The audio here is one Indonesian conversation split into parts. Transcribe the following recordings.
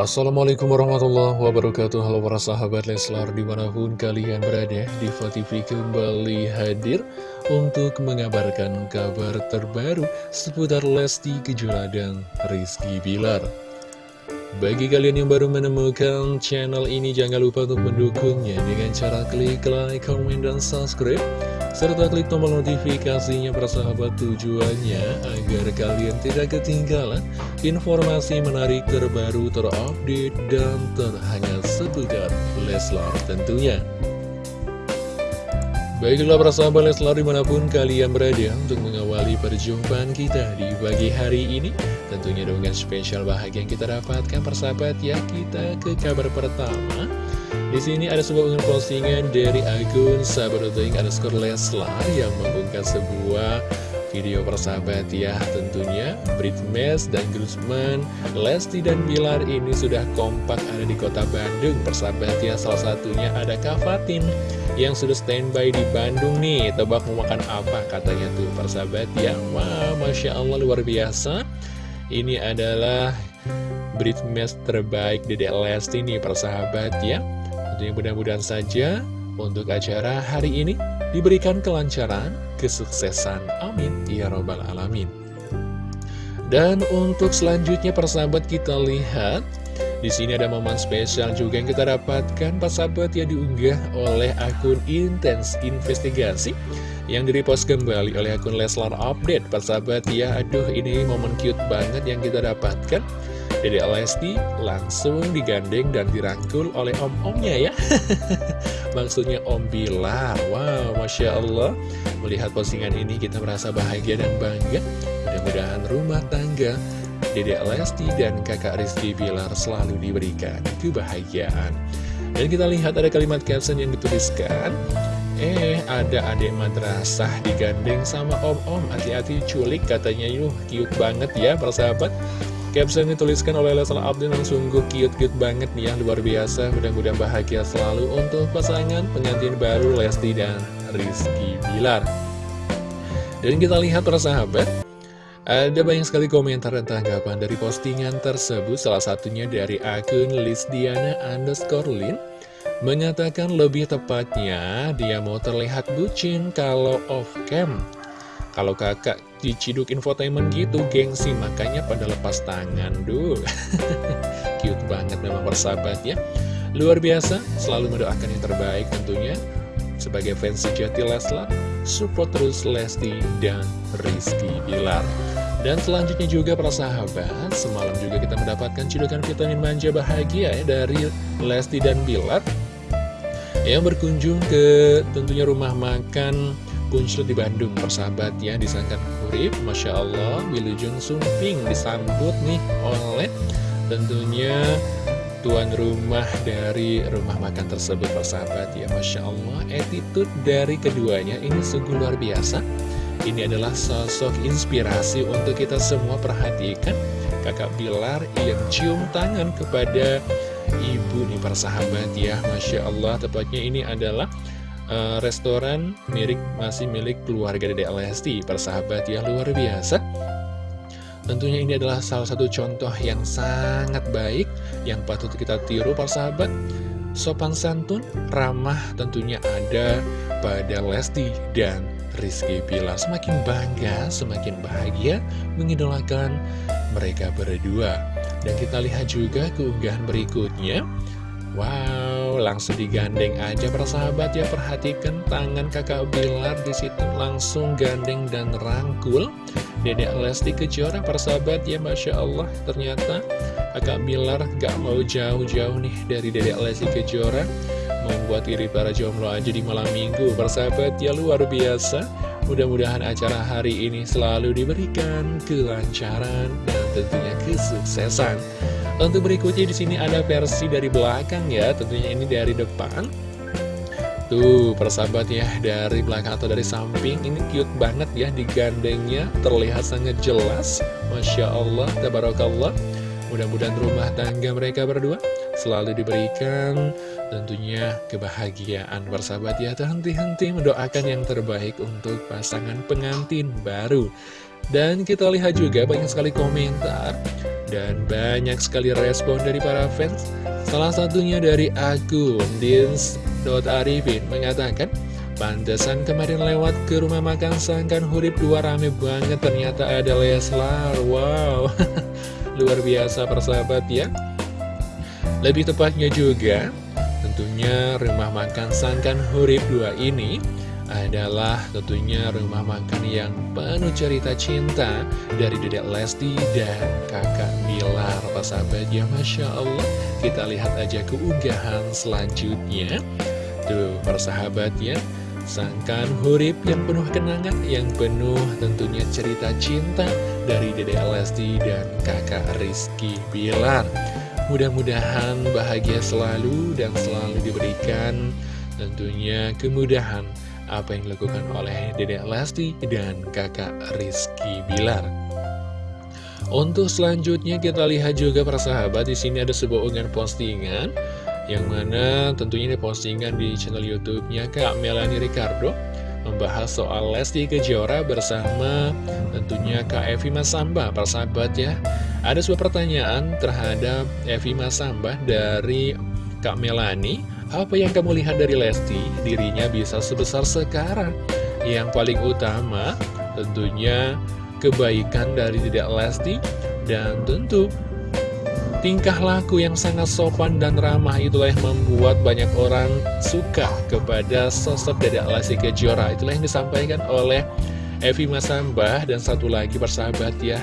Assalamualaikum warahmatullahi wabarakatuh. Halo para sahabat Leslar di mana pun kalian berada Diva TV kembali hadir Untuk mengabarkan kabar terbaru Seputar Lesti Kejora dan Rizky Bilar. Bagi kalian yang baru menemukan channel ini Jangan lupa untuk mendukungnya Dengan cara klik like, comment, dan subscribe serta klik tombol notifikasinya persahabat tujuannya agar kalian tidak ketinggalan informasi menarik terbaru terupdate dan terhangat seputar Leslar tentunya. Baiklah persahabat Leslar di mana pun kalian berada untuk mengawali perjumpaan kita di pagi hari ini Tentunya dengan spesial bahagia yang kita dapatkan persahabat ya kita ke kabar pertama di sini ada sebuah unggahan postingan dari akun sahabat.ing underscore Leslar yang mengunggah sebuah video persahabat ya tentunya. Britmes dan Guzman, Lesti dan Bilar ini sudah kompak ada di kota Bandung. Persahabat ya salah satunya ada Kavatin yang sudah standby di Bandung nih. Tebak mau makan apa katanya tuh persahabat ya. Wah Masya Allah luar biasa. Ini adalah Britmes terbaik Dedek Lesti nih persahabat ya Tentunya mudah-mudahan saja untuk acara hari ini diberikan kelancaran, kesuksesan. Amin. Ya Robbal Alamin. Dan untuk selanjutnya persahabat kita lihat di sini ada momen spesial juga yang kita dapatkan persahabat yang diunggah oleh akun Intens Investigasi yang direpost kembali oleh akun Leslar Update persahabat ya aduh ini momen cute banget yang kita dapatkan Dede Lesti langsung digandeng dan dirangkul oleh om-omnya ya. Maksudnya Om Bilar. Wow, Masya Allah. Melihat postingan ini kita merasa bahagia dan bangga. Mudah-mudahan rumah tangga Dede Lesti dan kakak Rizky Bilar selalu diberikan kebahagiaan. Dan kita lihat ada kalimat caption yang dituliskan. Eh, ada adik madrasah digandeng sama om-om. Hati-hati culik katanya. Yuh, cute banget ya persahabat Caption dituliskan oleh Leslar Abdin yang sungguh cute-cute banget nih ya Luar biasa, mudah-mudahan bahagia selalu untuk pasangan pengantin baru Lesti dan Rizky Bilar. Dan kita lihat para sahabat. Ada banyak sekali komentar dan tanggapan dari postingan tersebut. Salah satunya dari akun Lisdiana underscore Lin. Mengatakan lebih tepatnya dia mau terlihat bucin kalau off cam kalau kakak diciduk infotainment gitu, gengsi, makanya pada lepas tangan, duh. Cute banget memang persahabat ya. Luar biasa, selalu mendoakan yang terbaik tentunya. Sebagai fans sejati Leslar, support terus Lesti dan Rizky Bilar. Dan selanjutnya juga para sahabat, semalam juga kita mendapatkan cidukan vitamin manja bahagia ya dari Lesti dan Bilar yang berkunjung ke tentunya rumah makan Kunclut di Bandung persahabat ya disangkan Urip. Masya Allah Wilujeng Sumping disambut nih oleh tentunya tuan rumah dari rumah makan tersebut persahabat ya. Masya Allah attitude dari keduanya ini sungguh luar biasa. Ini adalah sosok inspirasi untuk kita semua perhatikan. Kakak Bilar yang cium tangan kepada ibu nih persahabat ya. Masya Allah tepatnya ini adalah uh, restoran milik masih milik keluarga Dede Lesti persahabat ya luar biasa. Tentunya ini adalah salah satu contoh yang sangat baik yang patut kita tiru persahabat. Sopan santun ramah tentunya ada pada Lesti dan Rizky Bila semakin bangga semakin bahagia mengidolakan mereka berdua. Dan kita lihat juga keunggahan berikutnya. Wow, langsung digandeng aja persahabat ya Perhatikan tangan kakak Bilar di situ. Langsung gandeng dan rangkul. Dedek Lesti Kejora persahabat ya Masya Allah. Ternyata kakak Bilar gak mau jauh-jauh nih dari Dedek Lesti Kejora. Membuat iri para jomblo aja di malam minggu. Persahabat ya luar biasa. Mudah-mudahan acara hari ini selalu diberikan kelancaran dan tentunya kesuksesan untuk berikutnya di sini ada versi dari belakang ya, tentunya ini dari depan. Tuh, persahabat ya, dari belakang atau dari samping, ini cute banget ya, digandengnya, terlihat sangat jelas. Masya Allah, tabarakallah. Mudah-mudahan rumah tangga mereka berdua selalu diberikan tentunya kebahagiaan persahabat ya henti-henti mendoakan yang terbaik untuk pasangan pengantin baru dan kita lihat juga banyak sekali komentar Dan banyak sekali respon dari para fans. Salah satunya dari akun Dins.arifin mengatakan Pantesan kemarin lewat ke rumah makan Sangkan Hurip dua rame banget Ternyata ada Leslar. Wow. Luar biasa persahabat ya. Lebih tepatnya juga Tentunya rumah makan Sangkan Hurip 2 ini adalah tentunya rumah makan yang penuh cerita cinta dari Dedek Lesti dan kakak Bilar. Sahabat? Ya Masya Allah. Kita lihat aja keunggahan selanjutnya. Tuh persahabat ya sangkan hurip yang penuh kenangan yang penuh tentunya cerita cinta dari Dedek Lesti dan kakak Rizky Bilar. Mudah-mudahan bahagia selalu dan selalu diberikan tentunya kemudahan apa yang dilakukan oleh Dedek Lesti dan kakak Rizky Bilar. Untuk selanjutnya kita lihat juga para sahabat di sini ada sebuah unggahan postingan yang mana tentunya ini postingan di channel YouTube-nya Kak Melanie Ricardo membahas soal Lesti Kejora bersama tentunya Kak Evi Masamba para sahabat ya. Ada sebuah pertanyaan terhadap Evi Masamba dari Kak Melanie apa yang kamu lihat dari Lesti? Dirinya bisa sebesar sekarang. Yang paling utama tentunya kebaikan dari tidak Lesti dan tentu tingkah laku yang sangat sopan dan ramah itulah yang membuat banyak orang suka kepada sosok Dedek Lesti Kejora. Itulah yang disampaikan oleh Evi Masambah dan satu lagi persahabat ya.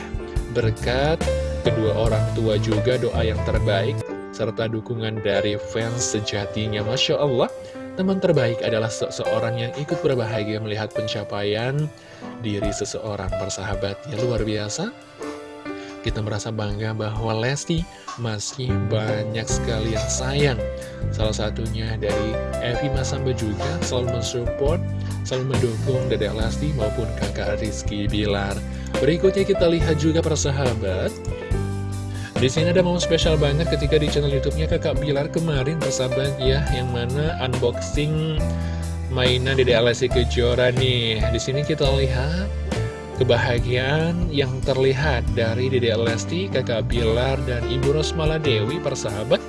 Berkat kedua orang tua juga doa yang terbaik serta dukungan dari fans sejatinya. Masya Allah, teman terbaik adalah seseorang yang ikut berbahagia melihat pencapaian diri seseorang persahabat. Ya luar biasa. Kita merasa bangga bahwa Lesti masih banyak sekali yang sayang. Salah satunya dari Evi Masamba juga selalu mensupport, selalu mendukung Dedek Lesti maupun kakak Rizky Bilar. Berikutnya kita lihat juga persahabat. Di sini ada momen spesial banget ketika di channel YouTube-nya Kakak Bilar kemarin persahabat ya, yang mana unboxing mainan Dede Alessi Kejora nih. Di sini kita lihat kebahagiaan yang terlihat dari Dede Lesti, Kakak Bilar, dan Ibu Rosmala Dewi persahabat.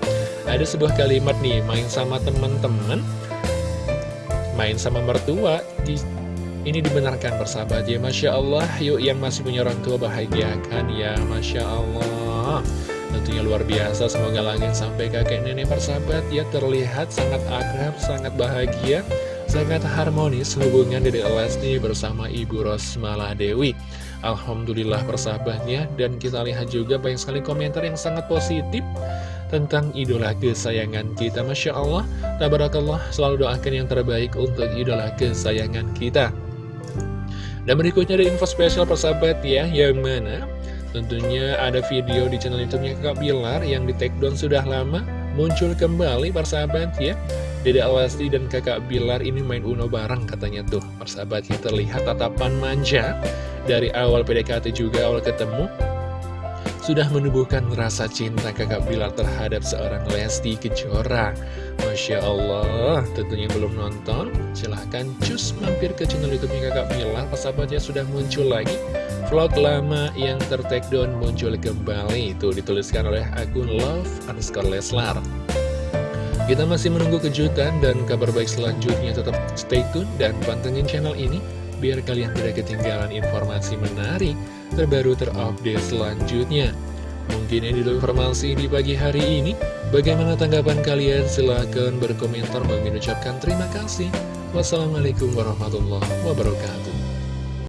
Ada sebuah kalimat nih, main sama teman-teman, main sama mertua, di ini dibenarkan persahabat ya Masya Allah Yuk yang masih punya orang tua bahagiakan ya Masya Allah Tentunya luar biasa, semoga langit sampai kakek nenek persahabat ya terlihat sangat akrab, sangat bahagia, sangat harmonis hubungan Dede Lesti bersama Ibu Rosmala Dewi. Alhamdulillah persahabatnya, dan kita lihat juga banyak sekali komentar yang sangat positif tentang idola kesayangan kita. Masya Allah, tabarakallah, selalu doakan yang terbaik untuk idola kesayangan kita. Dan berikutnya ada info spesial persahabat ya, yang mana Tentunya ada video di channel YouTube-nya Kak Bilar yang di take down sudah lama muncul kembali persahabat ya. Dede Alasti dan kakak Bilar ini main Uno bareng katanya tuh Persahabat ya terlihat tatapan manja Dari awal PDKT juga awal ketemu sudah menumbuhkan rasa cinta kakak Bilar terhadap seorang Lesti Kejora. Masya Allah, tentunya belum nonton, silahkan cus mampir ke channel YouTube-nya kakak Bilar. Persahabatnya sudah muncul lagi vlog lama yang tertake down muncul kembali. Itu dituliskan oleh akun Love underscore Leslar. Kita masih menunggu kejutan dan kabar baik selanjutnya. Tetap stay tune dan pantengin channel ini biar kalian tidak ketinggalan informasi menarik, terbaru terupdate selanjutnya. Mungkin ini dulu informasi di pagi hari ini. Bagaimana tanggapan kalian? Silahkan berkomentar. Mengucapkan terima kasih. Wassalamualaikum warahmatullahi wabarakatuh.